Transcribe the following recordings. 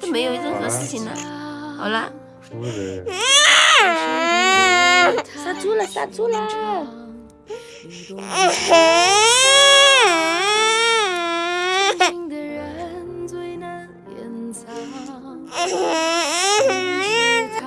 都没有任何事情了。好了。杀猪了，杀猪了！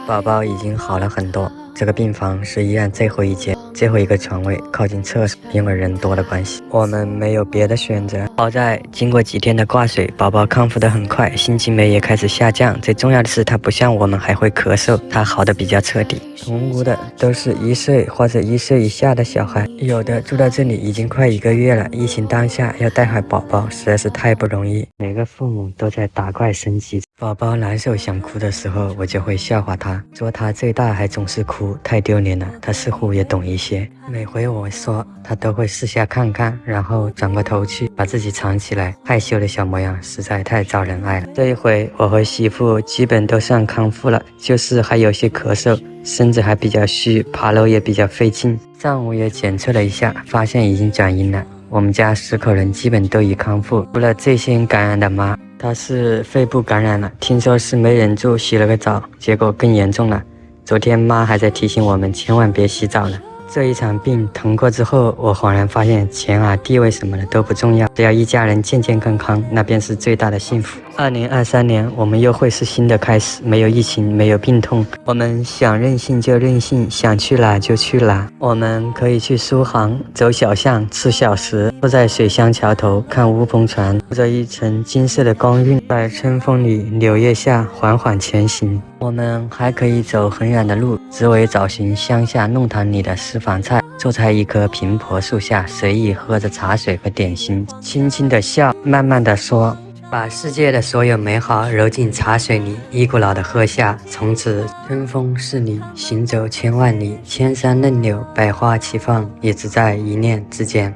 宝宝已经好了很多，这个病房是医院最后一间。最后一个床位靠近厕所，因为人多的关系，我们没有别的选择。好在经过几天的挂水，宝宝康复的很快，心情酶也开始下降。最重要的是，他不像我们还会咳嗽，他好的比较彻底。同屋的都是一岁或者一岁以下的小孩，有的住到这里已经快一个月了。疫情当下要带好宝宝实在是太不容易，每个父母都在打怪升级。宝宝难受想哭的时候，我就会笑话他，说他最大还总是哭，太丢脸了。他似乎也懂一些，每回我说，他都会四下看看，然后转过头去把自己藏起来，害羞的小模样实在太招人爱了。这一回我和媳妇基本都算康复了，就是还有些咳嗽，身子还比较虚，爬楼也比较费劲。上午也检测了一下，发现已经转阴了。我们家十口人基本都已康复，除了最先感染的妈。她是肺部感染了，听说是没忍住洗了个澡，结果更严重了。昨天妈还在提醒我们千万别洗澡了。这一场病疼过之后，我恍然发现钱啊、地位什么的都不重要，只要一家人健健康康，那便是最大的幸福。二零二三年，我们又会是新的开始，没有疫情，没有病痛，我们想任性就任性，想去哪就去哪。我们可以去苏杭，走小巷，吃小食，坐在水乡桥头看乌篷船，铺着一层金色的光晕，在春风里、柳叶下缓缓前行。我们还可以走很远的路，只为找寻乡下弄堂里的私房菜，坐在一棵苹婆树下，随意喝着茶水和点心，轻轻的笑，慢慢的说，把世界的所有美好揉进茶水里，一股脑的喝下，从此春风十里，行走千万里，千山嫩柳，百花齐放，也只在一念之间。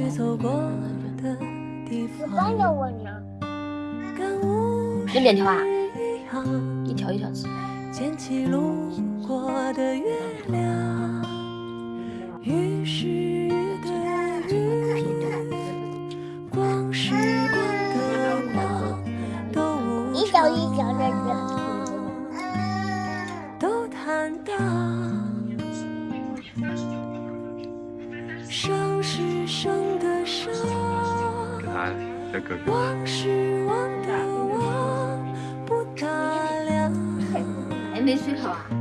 去走过的地方。要两条啊？一条一条吃。捡起路过的月亮，于是的雨，光是光的光，都一条一条的忘是忘的忘，不打量。还没睡好啊？